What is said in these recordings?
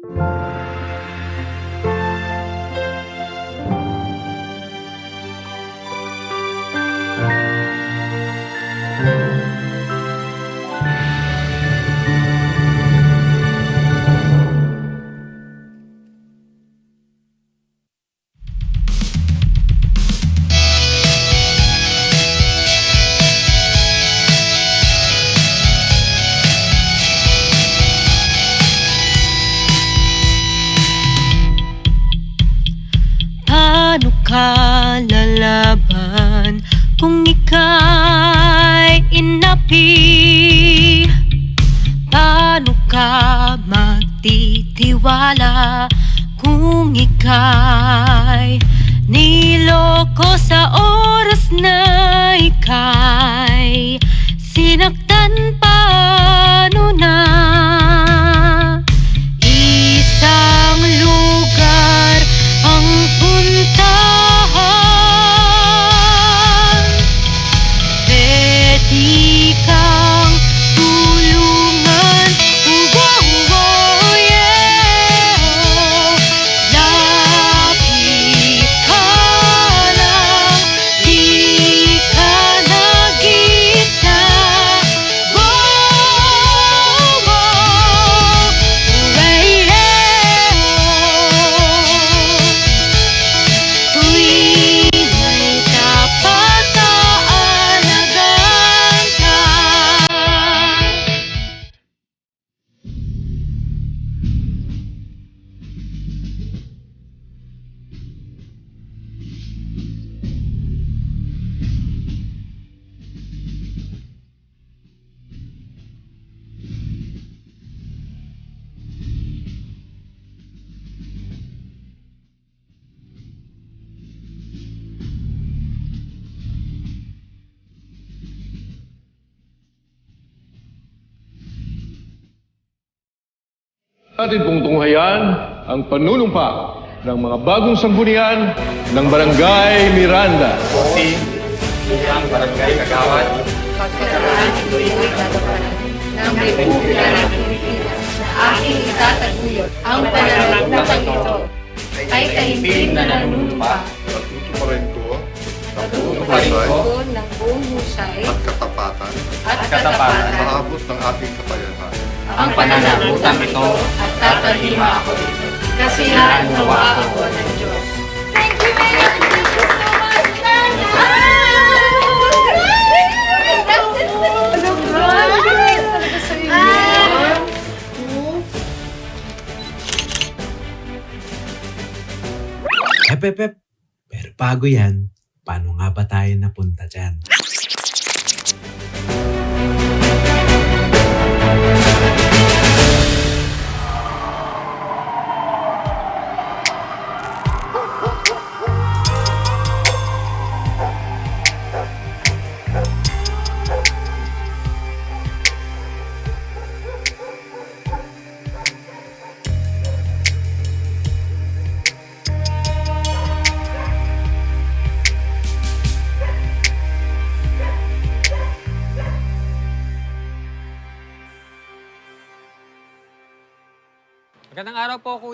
Paano inapi? Atin pong tunghayan ang panunumpa ng mga bagong sanggunian ng Barangay Miranda. ang barangay Kagawad. Pagkakaraan ito ay tataparan ng Republika ng Pilipinas na aking itataguyod ang pananagutan ito. Ay kahimpim na nanunumpa. Tutuparin ko patutuparin ko ng buong husay. At katapatan. At katapatan. Maabot ng ating kakayahan. Ang pananagutan ito at tatalima ako dito kasi nawa ako ng Diyos. Thank you, Mayor! Thank you so much! Hep, hep, hep. Pero bago yan, paano nga ba tayo napunta dyan?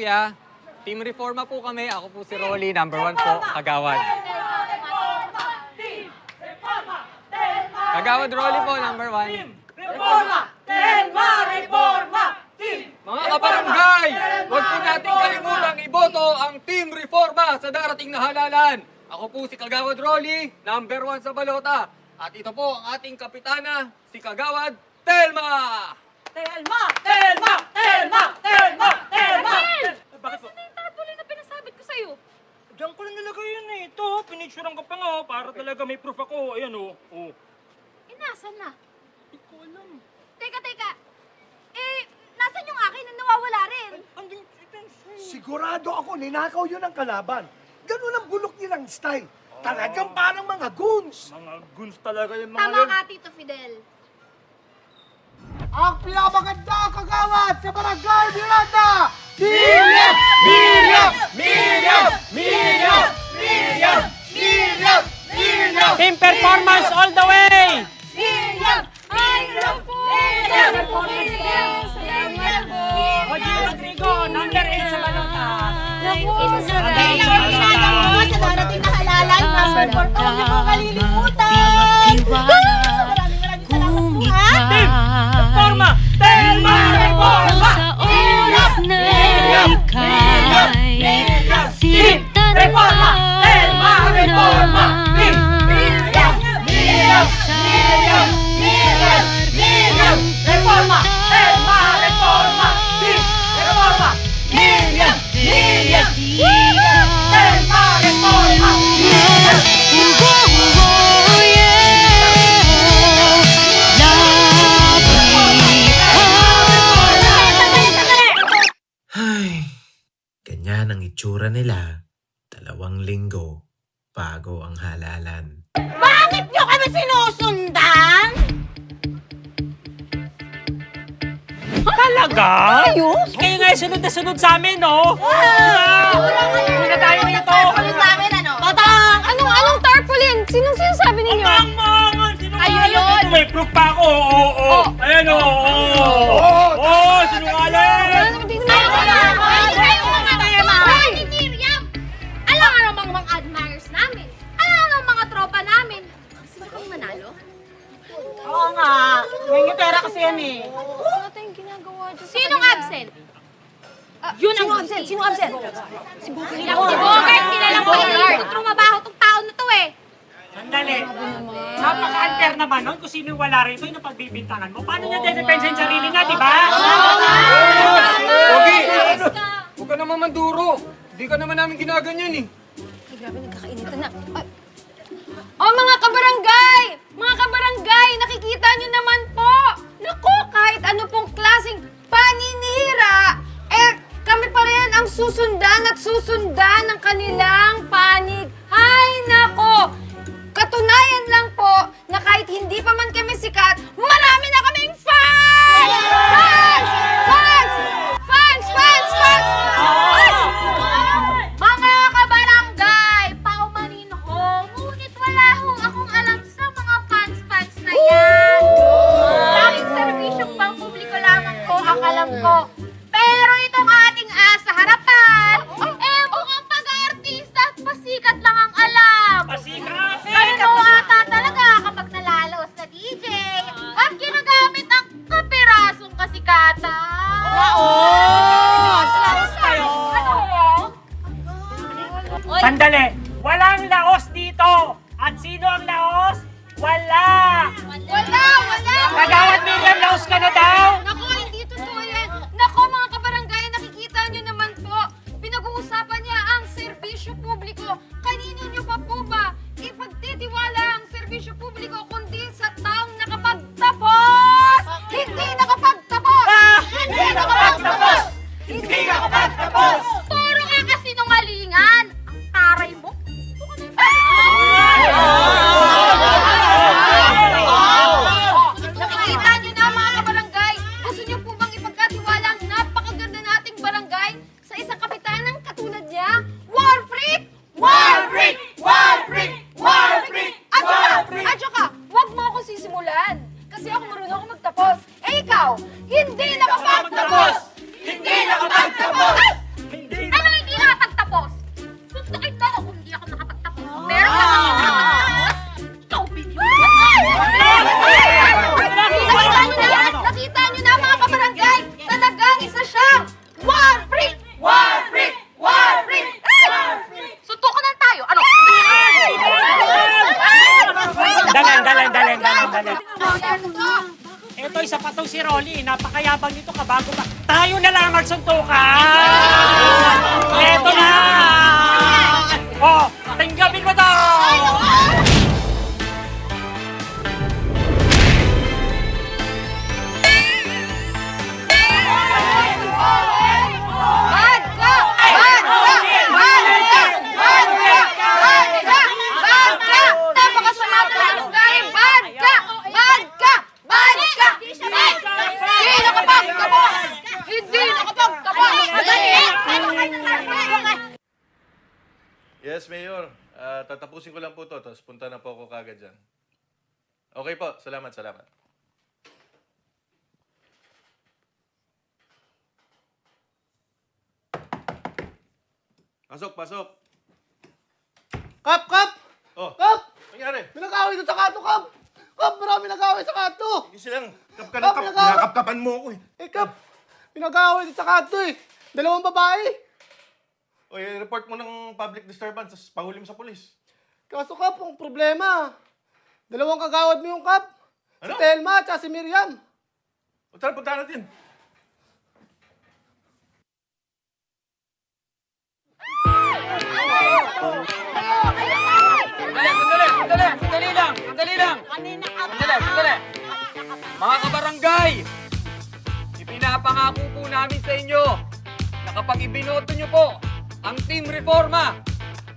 Kuya. Team Reforma po kami. Ako po si Rolly, number one po, Kagawad. Kagawad Rolly po, number one. Mga kabarangay, huwag po natin kalimutang iboto ang Team Reforma sa darating na halalan. Ako po si Kagawad Rolly, number one sa balota. At ito po ang ating kapitana, si Kagawad Telma! Telma! Telma! Telma! Telma! Telma! Bakit po? yung tarpaulin na pinasabit ko sa'yo? Diyan ko lang nilagay yun eh. Ito, pinicturean ko pa nga oh, para talaga may proof ako. Ayan oh. oh. Eh, nasan na? Hindi ko alam. Teka, teka. Eh, nasan yung akin na nawawala rin? Andun, ito yung Sigurado ako, ninakaw yun ang kalaban. Ganun ang bulok nilang style. Talagang parang mga goons. Mga guns talaga yung mga Tama yun. ka, Tito Fidel. Ang pinakamaganda kagawad sa barangay Miranda! Million! Million! Million! Million! Million! Million! Million! Team performance all the way! Million! Million! Million! Salamat po! Oji Rodrigo, number inalay Sa darating na halalan, passport ko, hindi mo kalilimutan. Tiwala kung ikaw Forma! Telma! Reforma! Sa Ayos? Kayo nga sunod na sunod sa amin, no? Hindi na tayo sa amin, ano? Patang! Anong, anong tarpaulin? Sinong sinasabi ninyo? Ang mangan! Sinungaling Ayun! May proof pa ako. Oo, oo. Ayan, oo. Oo, Oo, sinungaling! Mga mga namin. Kasi ba kami manalo? Oo nga. May pera kasi yan eh. Ano tayong ginagawa dyan Sinong absent? yun ang absent. Sino absent? Si Bogart. Si Bogart. Kilalang Bogart. Trumabaho tong tao na to eh. Sandali. Napaka-unfair naman nun kung sino yung wala rito yung napagbibintangan mo. Paano niya dedepensa yung sarili niya, di ba? Pogi! Huwag ka naman manduro. Hindi ka naman namin ginaganyan eh. Ay, grabe, nagkakainitan na. Ay. Oh, mga kabarangay! Mga kabarangay, nakikita nyo naman po! Naku, kahit ano pong klaseng paninira, eh, kami pa rin ang susundan at susundan ng kanilang panig. Ay, nako! Katunayan lang po na kahit hindi pa man kami sikat, marami na kaming fans! Fans! Fans! Fans! Fans! Fans! Ay! Ko ang Napakayabang nito kabago pa. Tayo na lang magsuntukan! Ito na! Oh, Yes, Mayor. Ah, tatapusin ko lang po to, tapos punta na po ako kagad dyan. Okay po, salamat, salamat. Pasok, pasok. Kap, kap! Oh, Kap! nangyari? May nag-away doon sa kanto, Kap! Kap, marami nag-away sa kanto! Hindi silang kap ka ng Kap, kap. Nakapkapan mo ako eh. Eh, Kap! May nag-away doon sa kanto eh! Dalawang babae! O, report mo ng public disturbance, tapos pahuli mo sa polis. Kaso, Kap, ang problema. Dalawang kagawad mo yung Kap. Si Ano? Telma at si Miriam. O, tara, punta natin. Sandali, sandali, sandali, sandali lang, sandali lang. Sandali, sandali. Mga kabarangay, ipinapangako po namin sa inyo na kapag ibinoto nyo po ang Team Reforma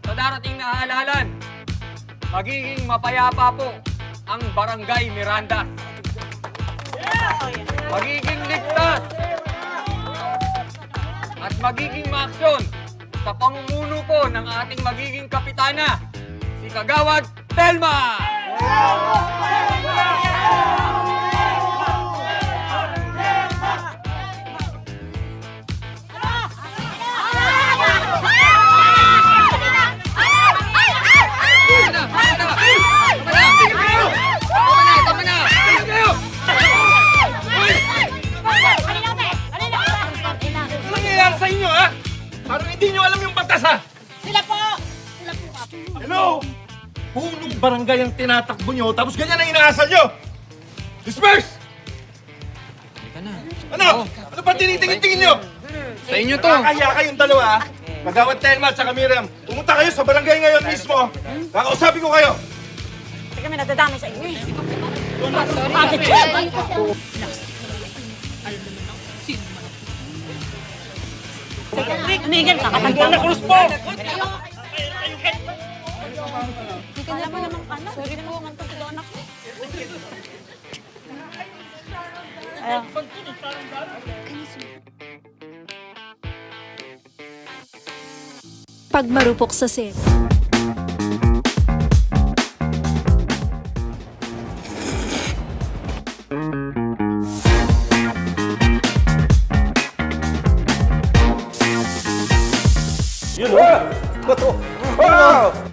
sa darating na halalan, magiging mapayapa po ang Barangay Miranda. Magiging ligtas at magiging maaksyon sa pamumuno po ng ating magiging kapitana, si Kagawad Telma! Tama hindi nyo alam yung batas, ha? Sila po! Hello? Punong barangay ang tinatakbo nyo, tapos ganyan ang inaasal nyo! Disperse! Ano? Ano ba tinitingin-tingin nyo? Sa inyo to! Kaya kayong dalawa, ha? Magawad Telma at saka Miriam. Pumunta kayo sa barangay ngayon mismo. Kakausapin ko kayo. Hindi kami nadadamay sa inyo. Tumigil ka kapag Buwan na krus po! Alam mo naman ano? Sorry po, nganto sa doon ako. Pag marupok sa set. Oh!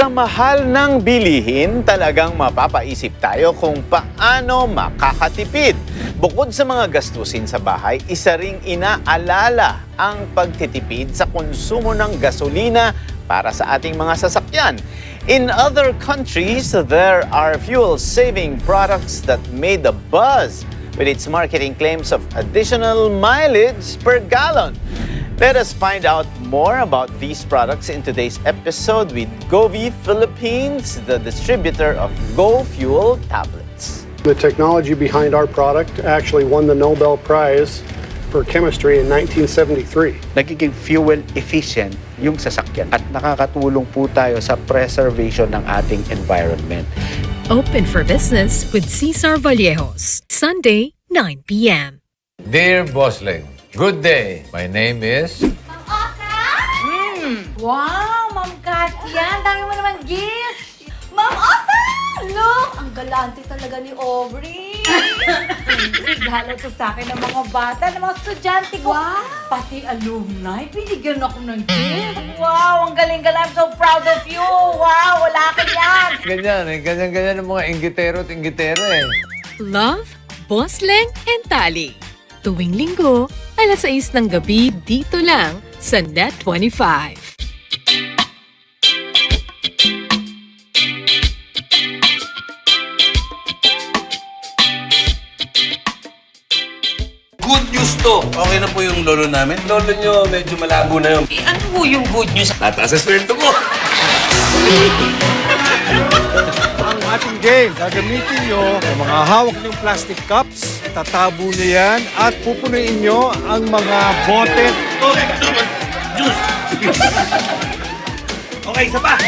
Sa mahal ng bilihin, talagang mapapaisip tayo kung paano makakatipid. Bukod sa mga gastusin sa bahay, isa ring inaalala ang pagtitipid sa konsumo ng gasolina para sa ating mga sasakyan. In other countries, there are fuel-saving products that made a buzz with its marketing claims of additional mileage per gallon. Let us find out more about these products in today's episode with Govi Philippines, the distributor of Go Fuel tablets. The technology behind our product actually won the Nobel Prize for Chemistry in 1973. nagiging fuel efficient yung sasakyan at nakakatulong po tayo sa preservation ng ating environment. Open for business with Cesar Vallejos. Sunday, 9 p.m. Dear Bossling, good day. My name is... Hmm. Wow, Ma'am Katia, ang dami mo naman gifts. Ma'am Osa! Look, ang galante talaga ni Aubrey. Regalo to sa akin ng mga bata, ng mga estudyante ko. Pati alumni, binigyan ako ng gift. Wow, ang galing-galing. I'm so proud of you. Wow, wala ka yan. Ganyan eh. Ganyan-ganyan ng mga inggitero at inggitero eh. Love, Boss Leng, and Tali. Tuwing linggo, alas 6 ng gabi dito lang sa Net25. Good news to! Okay na po yung lolo namin. Lolo nyo, medyo malabo na yun. Eh, ano po yung good news? Tataas sa sweldo ko! Ang ating game, gagamitin nyo ang mga hawak niyong plastic cups, tatabo nyo yan, at pupunuin nyo ang mga bote. Okay, isa pa!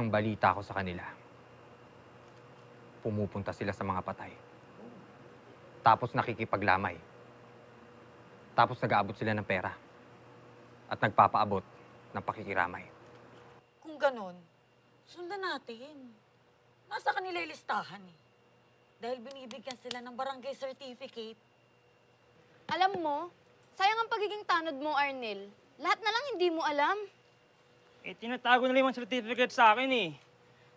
Ang balita ko sa kanila, pumupunta sila sa mga patay. Tapos nakikipaglamay. Tapos nag-aabot sila ng pera. At nagpapaabot ng pakikiramay. Kung ganon, sundan natin. Nasa kanila yung listahan eh. Dahil binibigyan sila ng barangay certificate. Alam mo, sayang ang pagiging tanod mo, Arnel. Lahat na lang hindi mo alam. Eh, tinatago na yung certificate sa akin eh.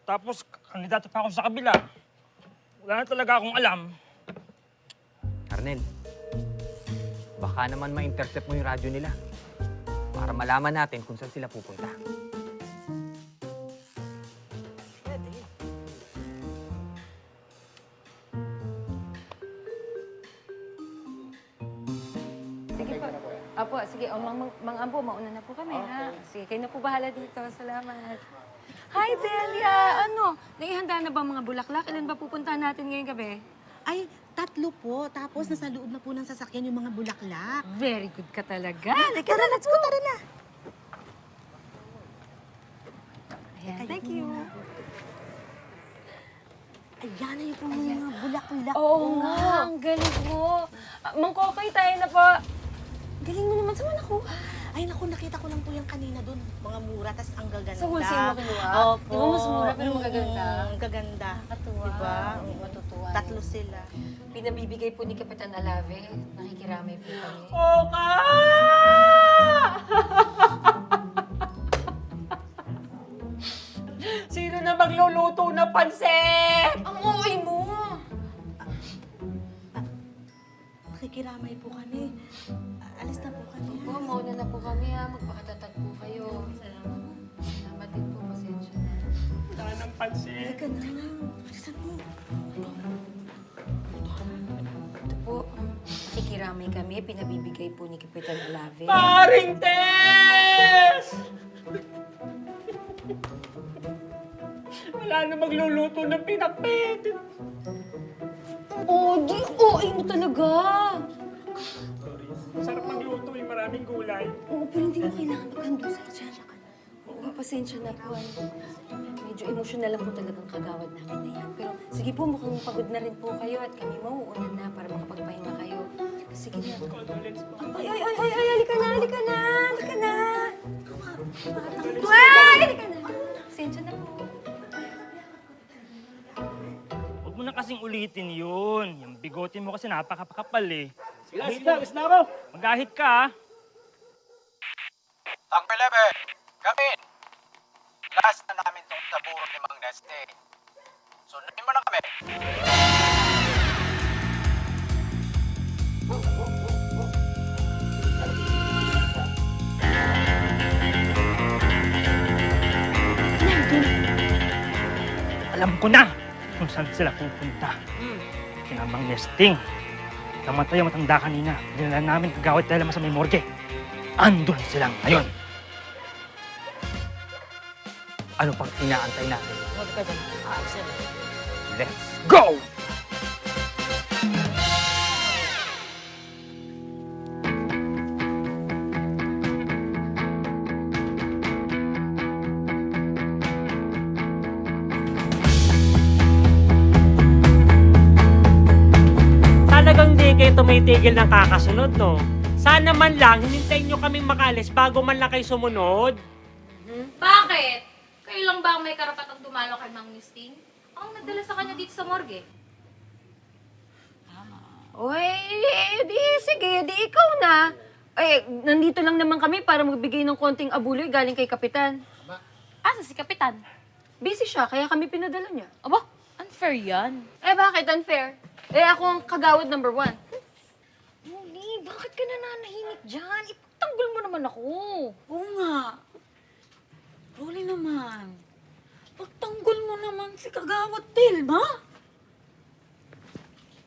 Tapos, kandidato pa ako sa kabila. Wala na talaga akong alam. Arnel, baka naman ma-intercept mo yung radyo nila. Para malaman natin kung saan sila pupunta. Sige po. Apo, sige. O, mang, mang, Ambo, mauna na po kami, ha? Sige, kayo na po bahala dito. Salamat. Hi, Delia! Ano? Naihanda na ba ang mga bulaklak? Ilan ba pupuntahan natin ngayong gabi? Ay, tatlo po. Tapos nasa loob na po ng sasakyan yung mga bulaklak. Very good ka talaga. Halika na, let's go. Tara na. Ayan, thank you. Ayan na yung po mga bulaklak. Oo nga, ang galing mo. Ah, Mang Kokay, tayo na po. Galing mo naman. Saan mo nakuha? Ay, naku, nakita ko lang po yung kanina doon. Mga mura, tas ang gaganda. Sa wholesale mo kinuha? Opo. Di ba mas mura pero magaganda? Mm, ang gaganda. Nakakatuwa. Diba? Hindi matutuwa. Tatlo sila. Pinabibigay po ni Kapitan Alave. Nakikiramay po kami. Oka! Sino na magluluto na pansit? Ang uwi mo! Nakikiramay po kami. Alis na po kami. Oo, mauna na po kami ha. Magpakatatag po kayo. Salamat din po. Pasensya na. Wala ng pansit. Halika na. Bilisan mo. Ito po. Nakikiramay kami. Pinabibigay po ni Kapitan Alave. Paring Tess! Wala na magluluto ng pinakpit. Oh, di OA mo talaga. Sarap magluto yung maraming gulay. Oo, pero hindi mo kailangan magkando sa Pasensya ka na. Oo, pasensya na po. ano. Medyo emosyonal lang po talagang kagawad namin na yan. Pero sige po, mukhang pagod na rin po kayo at kami mauuna na para makapagpahinga kayo. Sige na. Ay, ay, ay, ay, ay, halika na, halika na, halika na. Ay, halika na. Pasensya na po. Huwag mo na kasing ulitin yun. Yung bigotin mo kasi napakapakapal eh. Sila, Ahit sila, gusto na ako. Magahit ka ah. Ang Pelebe, kami. Last na namin itong taburo ni Mang Neste. Sunodin mo na kami. Alam ko na! Kung saan sila pupunta. Kinamang nesting. Namatay ang matanda kanina. Dinala namin kagawad dahil sa may morgue. Andun silang ngayon. Ano pang inaantay natin? Let's go! Tumitigil ng kakasunod, no? Sana man lang, hinintayin nyo kaming makalis bago man lang kayo sumunod. Bakit? Kayo lang ba ang may karapatang dumalo kay Mang Misting? Ang nagdala sa kanya dito sa morgue. Oy, di, sige, di ikaw na. Eh, nandito lang naman kami para magbigay ng konting abuloy galing kay Kapitan. Asa si Kapitan? Busy siya, kaya kami pinadala niya. Aba, unfair yan. Eh, bakit unfair? Eh, ako ang kagawad number one. Bakit ka nananahimik dyan? Ipagtanggol mo naman ako. Oo nga. Rolly naman. Pagtanggol mo naman si Kagawad Telma.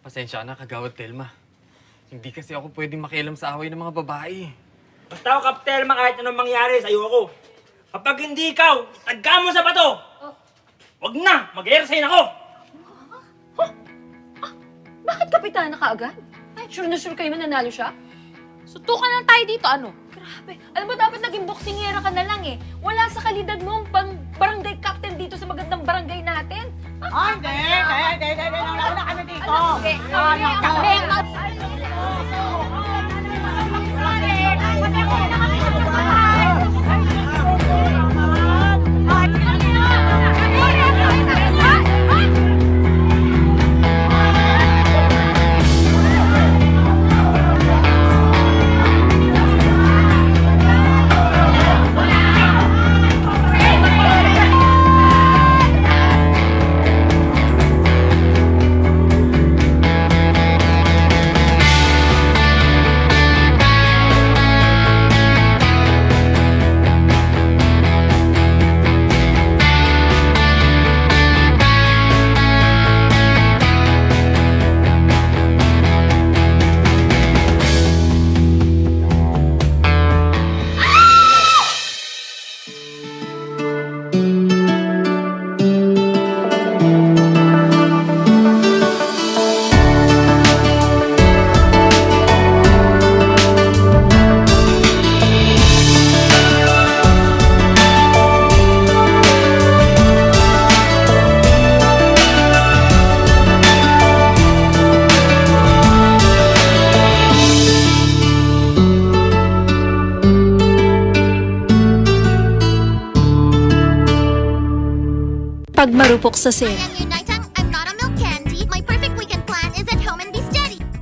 Pasensya na, kagawad Telma. Hindi kasi ako pwedeng makialam sa away ng mga babae. Basta ako, Kaptelma, kahit anong mangyari, sa'yo ako. Kapag hindi ikaw, tagka mo sa bato! Wag na! Mag-airsign ako! Bakit Kapitan na kaagad? Ay, sure na sure kayo mananalo siya? Sutukan lang tayo dito, ano? Grabe. Alam mo, dapat naging boksingera ka na lang eh. Wala sa kalidad mo ang pang barangay captain dito sa magandang barangay natin. Ay, hindi, hindi, hindi, hindi, hindi, wala kami dito. Ano? Eh, kami, kami. Pag marupok sa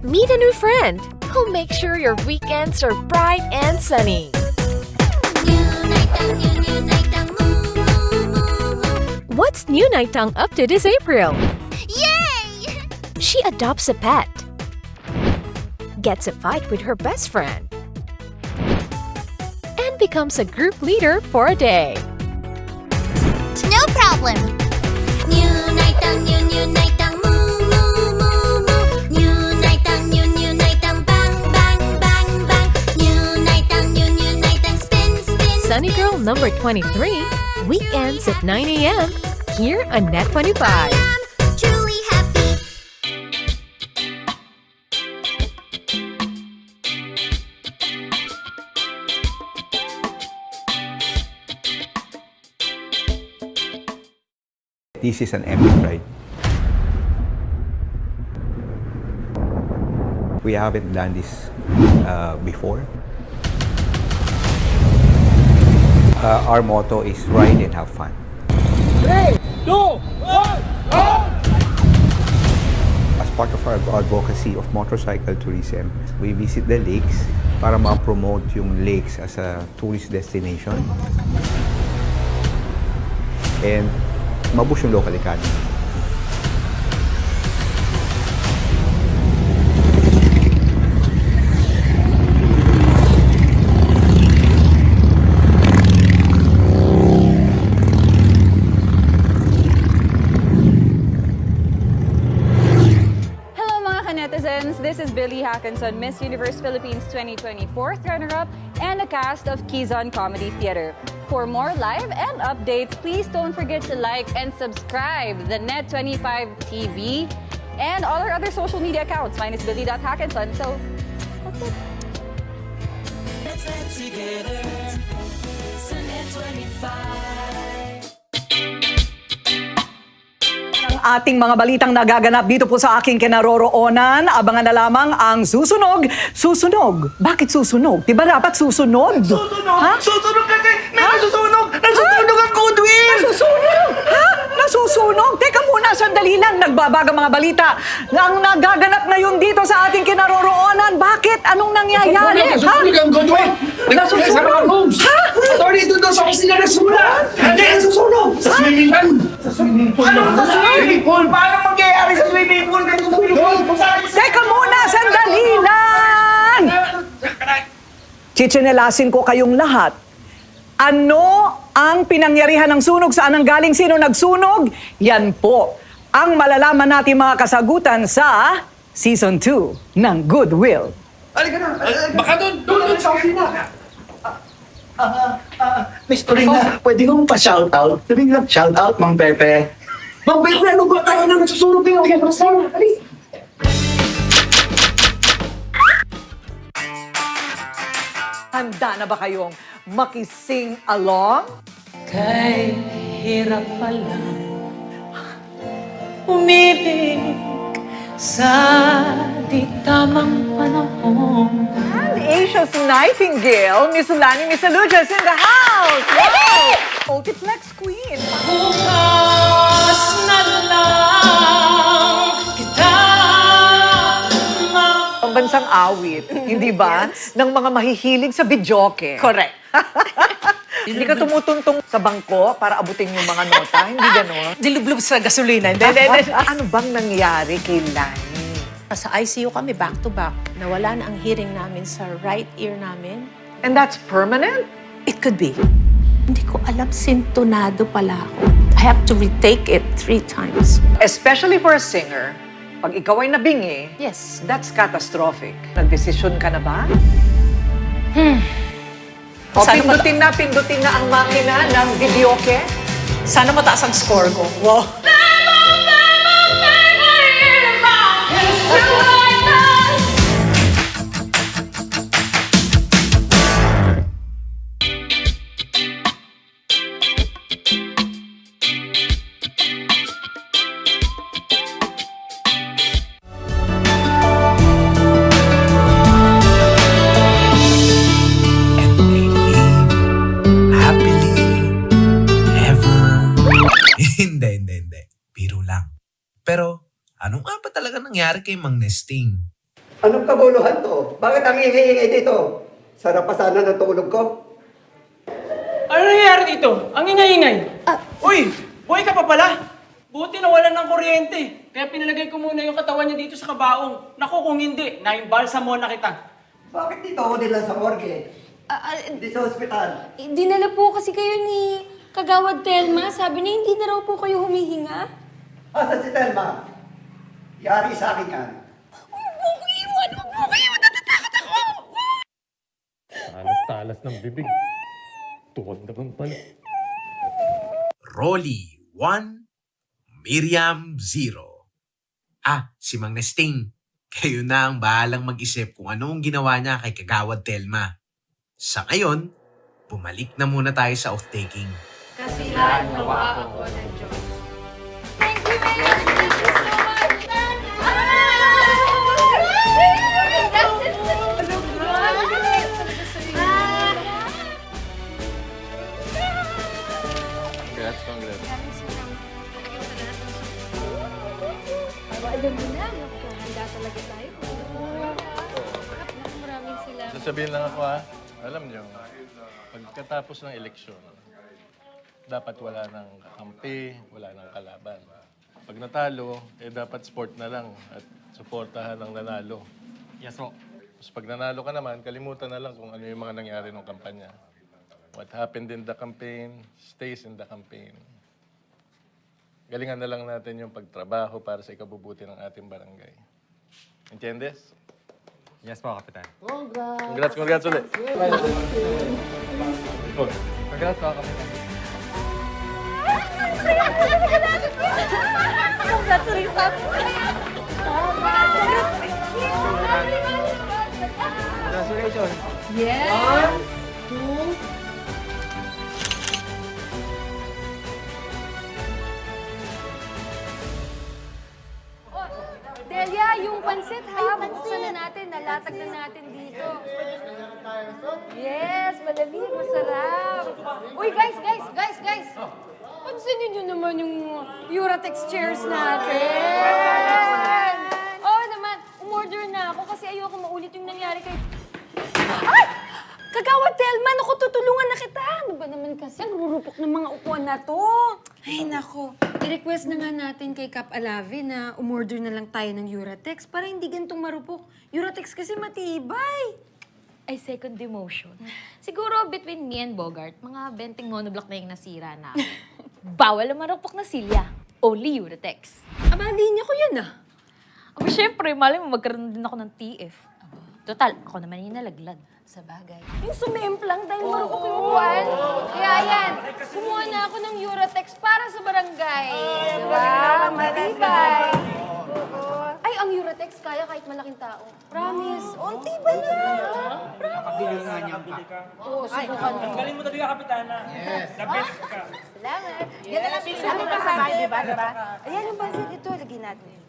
Meet a new friend who'll make sure your weekends are bright and sunny. What's New Naitang up to this April? Yay! She adopts a pet, gets a fight with her best friend, and becomes a group leader for a day. No problem. Sunny Girl number 23, weekends at 9 a.m. here on Net 25. This is an epic ride. We haven't done this uh, before. Uh, our motto is ride and have fun. Three, two, one, go! As part of our advocacy of motorcycle tourism, we visit the lakes para ma-promote yung lakes as a tourist destination. And mabush yung local economy. This is Billy Hackinson, Miss Universe Philippines 2024 runner-up and a cast of Kizon Comedy Theater. For more live and updates, please don't forget to like and subscribe the Net25 TV and all our other social media accounts. Mine is billy.hackinson. So that's it. Let's get together. So Net25. Ating mga balitang nagaganap dito po sa aking kinaroroonan. Abangan na lamang ang susunog. Susunog? Bakit susunog? Diba dapat susunod? Susunog? Ha? Susunog kasi! May nasusunog! Nasusunog ang goodwill! Nasusunog? Ha? Nasusunog? Teka muna, sandali lang. Nagbabaga mga balita. Ang nagaganap ngayon dito sa ating kinaroroonan. Bakit? Anong nangyayari? Nasusunog! Nasusunog ang goodwill! Nasusunog? Sa mga rooms! Ha? Attorney, doon daw sa kusina nagsimula! Hindi, nasusunog! Sa swimming pool! Sa swimming pool! Ano sa swimming pool? Paano mangyayari sa swimming pool? Ganito sa swimming pool? Teka muna, sandali lang! Chichinelasin ko kayong lahat. Ano ang pinangyarihan ng sunog? Saan ang galing? Sino nagsunog? Yan po ang malalaman natin mga kasagutan sa Season 2 ng Goodwill. Halika na! Baka doon! Doon! Doon sa kusina! Ah, ah, Miss Torina, pwede kong pa-shoutout? Sabihin lang, shoutout, Mang Pepe. Mang Pepe, ano ba tayo na nagsusunog yung kaya Marcel? Ali! Handa na ba kayong makising along? Kay hirap pala umibig sa di tamang panahon. And Asia's Nightingale, Miss Lani Misalujas in the house! Wow! Multiplex Queen! Bukas na lang kita Pambansang awit, hindi ba? Ng mga mahihilig sa bidyoke. Correct. Hindi ka tumutuntong sa bangko para abutin yung mga nota, hindi gano'n? Dilublob sa gasolina. Hindi, ano bang nangyari kay Lani? Sa ICU kami back to back. Nawala na ang hearing namin sa right ear namin. And that's permanent? It could be. Hindi ko alam, sintonado pala ako. I have to retake it three times. Especially for a singer, pag ikaw ay nabingi, yes. that's catastrophic. Nagdesisyon ka na ba? Hmm. O Sana pindutin na, pindutin na ang makina ng videoke? Sana mataas ang score ko. Wow. kay Mang Nesting? Anong kabuluhan to? Bakit ang ingay-ingay dito? Sarap pa sana ng tulog ko. Ano nangyayari dito? Ang ingay-ingay. Uy, buhay ka pa pala. Buti nawalan ng kuryente. Kaya pinalagay ko muna yung katawan niya dito sa kabaong. Naku, kung hindi, naimbalsa mo na kita. Bakit dito ako nila sa morgue? Hindi sa ospital. Eh, Dinala po kasi kayo ni Kagawad Telma. Sabi niya hindi na raw po kayo humihinga. Asa si Telma? Yari sa akin yan. Talas-talas ng bibig. Tuhod naman pala. Rolly, 1. Miriam, 0. Ah, si Mang Nesting. Kayo na ang bahalang mag-isip kung ano ang ginawa niya kay Kagawad Telma. Sa ngayon, bumalik na muna tayo sa off-taking. Kasi lahat nawa ako ng Diyos. Congrats, Alam mo na, handa talaga tayo. Maraming salamat. Sasabihin lang ako ha, alam nyo, pagkatapos ng eleksyon, dapat wala nang kakampi, wala nang kalaban. Pag natalo, eh dapat sport na lang at suportahan ang nanalo. Yes, po. Tapos pag nanalo ka naman, kalimutan na lang kung ano yung mga nangyari ng kampanya. What happened in the campaign stays in the campaign. Galingan na lang natin yung pagtrabaho para sa ikabubuti ng ating barangay. Entiendes? Yes po, Kapitan. Congrats, congrats ulit. Oh, Congrats po, Kapitan. Congratulations. Yes! Na natin dito. Yes, malamig, masarap. Uy, guys, guys, guys, guys. Pansinin nyo naman yung Uratex chairs natin. Oo oh, naman, umorder na ako kasi ayoko maulit yung nangyari kay... Ay! Kagawad Telman, ako tutulungan na kita. Ano ba naman kasi, ang rurupok ng mga upuan na to. Ay, nako. I-request na nga natin kay Cap Alave na umorder na lang tayo ng Uratex para hindi gantong marupok. Uratex kasi matibay. Ay, second demotion. Siguro between me and Bogart, mga benting monoblock na yung nasira na. Bawal ang marupok na silya. Only Uratex. Aba, linya ko yan ah. Aba, syempre, mali mo magkaroon din ako ng TF. Total, ako naman yung nalaglag. Sa bagay. Yung sumemplang dahil marupok yung upuan. Kaya yan, kumuha na ako ng Uratex para sa barangay. Diba? Matibay. Ay, ang Uratex kaya kahit malaking tao. Promise. Oh, ang tibay na. Nakabili nga niya ka. Oo, subukan mo. Ang galing mo talaga, Kapitana. Yes. The best ka. Salamat. Yan na lang sinabi ko sa bahay, di ba? Diba? Ayan yung pansit ito. Lagyan natin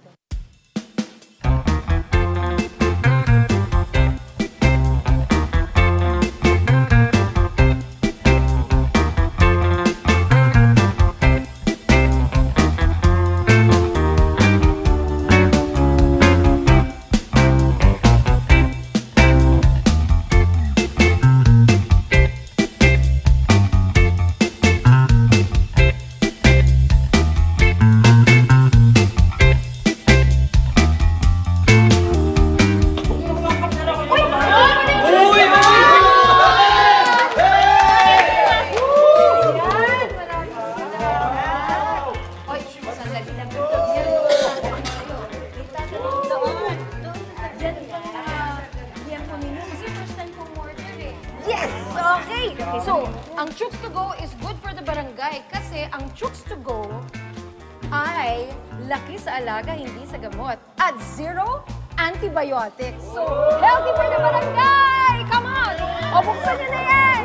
healthy for the barangay! Come on! O, buksan nyo na yan!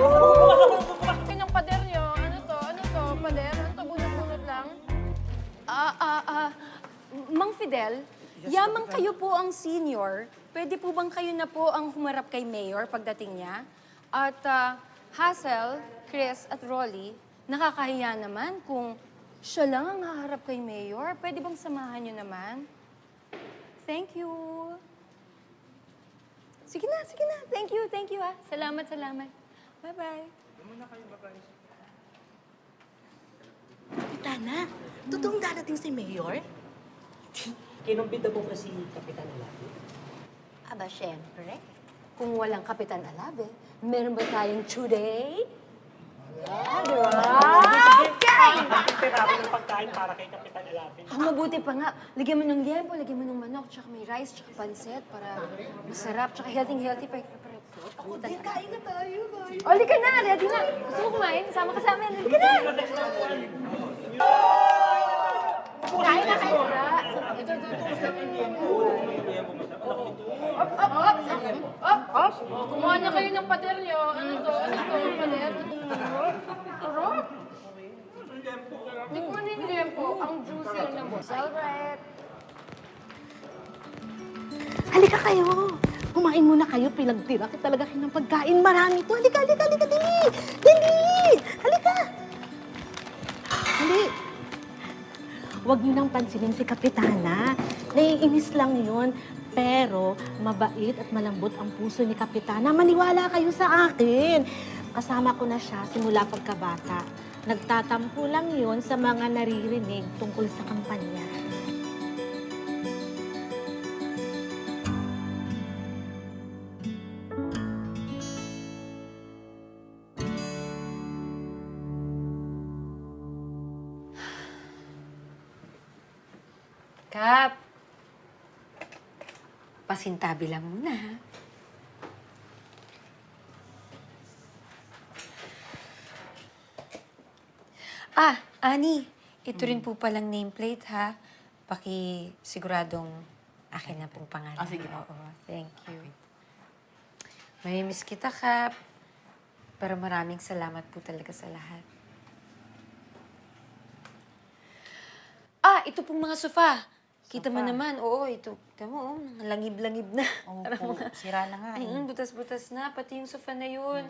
Yung pader nyo, ano to? Ano to? Pader? Ano to? Bunot-bunot lang? Ah, ah, ah. Mang Fidel, yamang kayo po ang senior. Pwede po bang kayo na po ang humarap kay Mayor pagdating niya? At ah, Hazel, Chris at Rolly, nakakahiya naman kung siya lang ang haharap kay Mayor. Pwede bang samahan niyo naman? Thank you. Sige na, sige na. Thank you, thank you ah. Salamat, salamat. Bye-bye. Tana, totoong darating si Mayor? Kinumbida po ba si Kapitan Alabi? Aba, syempre. Kung walang Kapitan Alave, meron ba tayong today? Yeah, di ba? Okay! Tirapo ng pagkain para kay Kapitan Alabi. Ah, mabuti pa nga. Lagyan mo ng liempo, lagyan mo ng manok, tsaka may rice, tsaka pansit para masarap, tsaka healthy-healthy pa. Ako, din, kain na tayo. O, halika na, ready na. Gusto mo kumain? Sama ka sa amin. Halika na! Kain na, kain na. Ito, ito, ito. Up, up, up. Up, up. Kumuha na kayo ng pader nyo. Ano to? Ano Halika kayo. Kumain muna kayo, pinagtira ko talaga kayo ng pagkain. Marami to. Halika, halika, halika, dali. Dali. Halika. Dali. Huwag niyo nang pansinin si Kapitana. Naiinis lang yun. Pero mabait at malambot ang puso ni Kapitana. Maniwala kayo sa akin. Kasama ko na siya simula pagkabata. Nagtatampo lang yun sa mga naririnig tungkol sa kampanya. pasintabi lang muna, ha? Ah, Ani, ito rin po palang nameplate, ha? Paki siguradong akin na pong pangalan. Ah, sige. Oo, thank you. May miss kita, Kap. Pero maraming salamat po talaga sa lahat. Ah, ito pong mga sofa. Kita mo naman, oo, ito. Kita mo, oh, langib-langib na. Opo, sira na nga eh. Mm, butas-butas na, pati yung sofa na yun.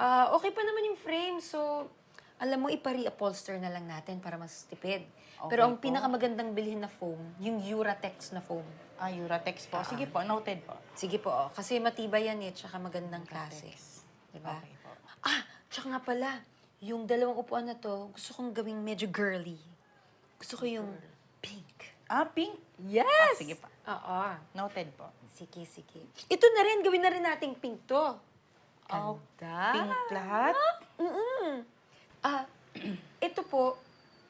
Ah, okay pa naman yung frame, so alam mo, ipari-upholster na lang natin para mas tipid. Pero Okay ang po. pinakamagandang bilhin na foam, yung Uratex na foam. Ah, Uratex po. Sige po, noted po. Sige po, oh. kasi matibay yan eh, tsaka magandang klase. Diba? Ah, tsaka nga pala, yung dalawang upuan na to, gusto kong gawing medyo girly. Gusto ko yung pink. Ah, pink? Yes! Ah, sige po. Oo. Noted po. Sige, sige. Ito na rin, gawin na rin nating pink to. Oh, Ganda. pink lahat? Mm-mm. Ah, ito po,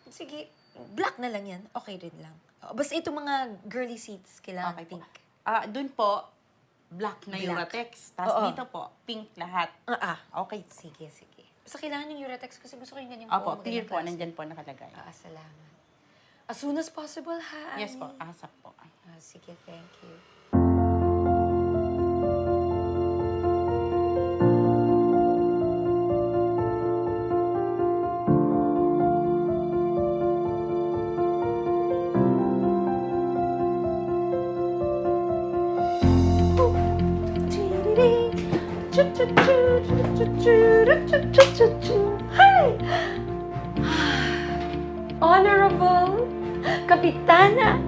sige, black na lang yan. Okay rin lang. Oh, Basta ito mga girly seats, kailangan pink. Ah, dun po, black na Black. Uratex. Tapos Oo. dito po, pink lahat. Ah, ah. Okay. Sige, sige. Basta kailangan yung Uratex kasi gusto ko yung ganyang Opo, foam, clear ganyang po. Nandyan po nakalagay. Ah, salamat. As soon as possible, ha? Yes po, asap po. Ah, sige, thank you. Hi! Honorable Kapitana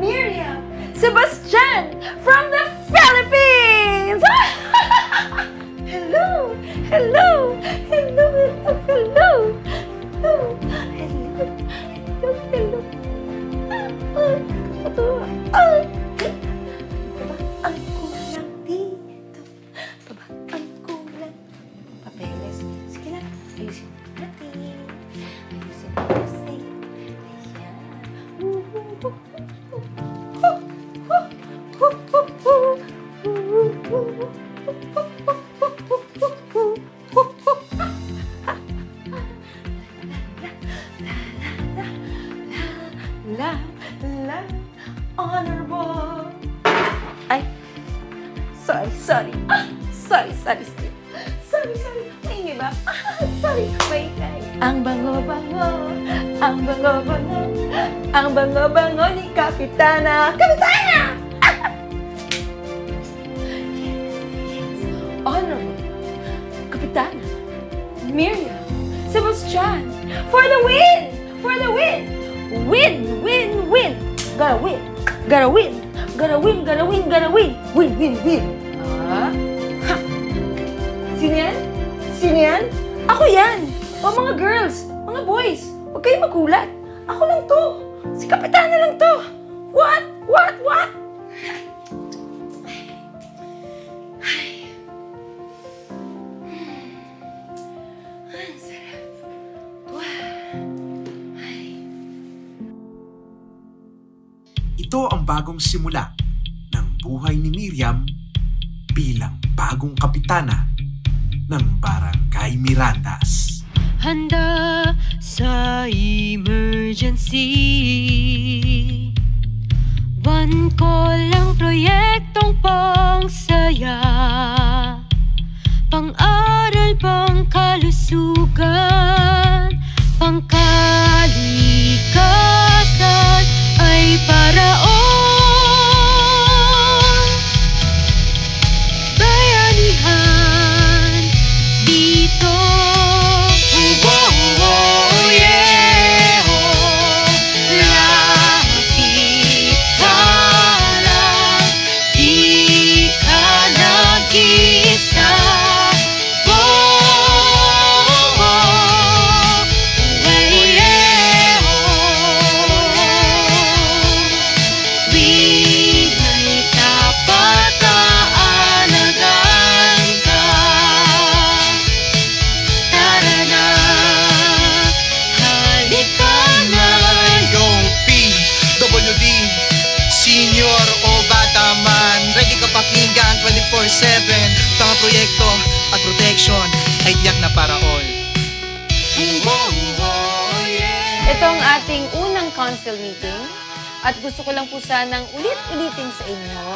Miriam Sebastian from the Philippines! Hello! Hello! Kapitana Miriam Sebastian for the win! For the win! Win, win, win! Gotta win! Gotta win! Gotta win, gotta win, gotta win! Win, win, win! Ah? Ha! Sino yan? Sino yan? Ako yan! O mga girls, mga boys, huwag kayong magulat. Ako lang to. Si Kapitana lang to. What? What? What? Bagong simula ng buhay ni Miriam bilang bagong kapitana ng Barangay Mirandas. Handa sa emergency. One call lang proyektong pangsaya. Pang-aral, pang-kalusugan Pangkalikasan ay paraon meeting at gusto ko lang po sanang ulit-ulitin sa inyo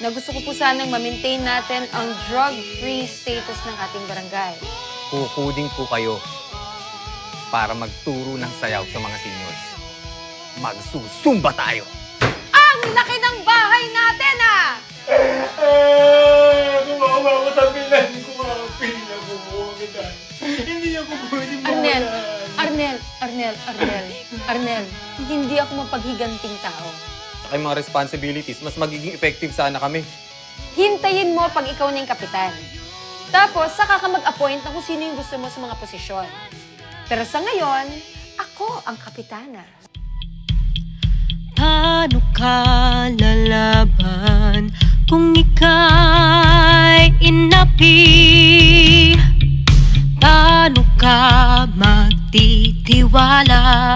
na gusto ko po sanang ma-maintain natin ang drug-free status ng ating barangay. Kukuding po kayo para magturo ng sayaw sa mga seniors. Magsusumba tayo! Ang laki ng bahay natin ah! Kumawa ko sa pilan ko, mga pinabubuo kita. Hindi ako pwede Arnel, Arnel, Arnel, Arnel, Arnel, hindi ako mapaghiganting tao. Yung mga responsibilities, mas magiging effective sana kami. Hintayin mo pag ikaw na yung kapitan. Tapos, saka ka mag-appoint ng kung sino yung gusto mo sa mga posisyon. Pero sa ngayon, ako ang kapitana. Paano ka lalaban kung ika'y inapi? Paano ka magtitiwala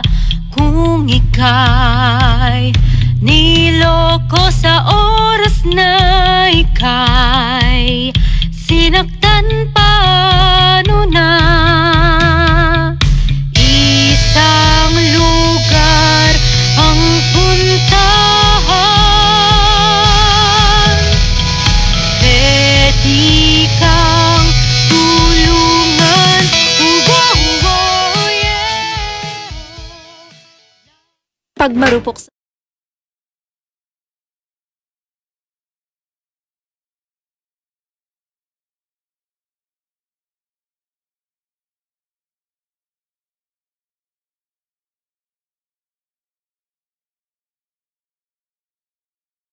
kung ika'y niloko sa oras na ika'y sinaktan paano na? Pag marupok sa